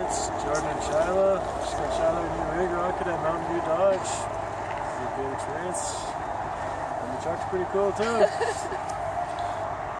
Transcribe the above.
It's Jordan and Shiloh. Just got Shiloh a new rig rocket at Mountain View Dodge. It's a good experience. And the truck's pretty cool too.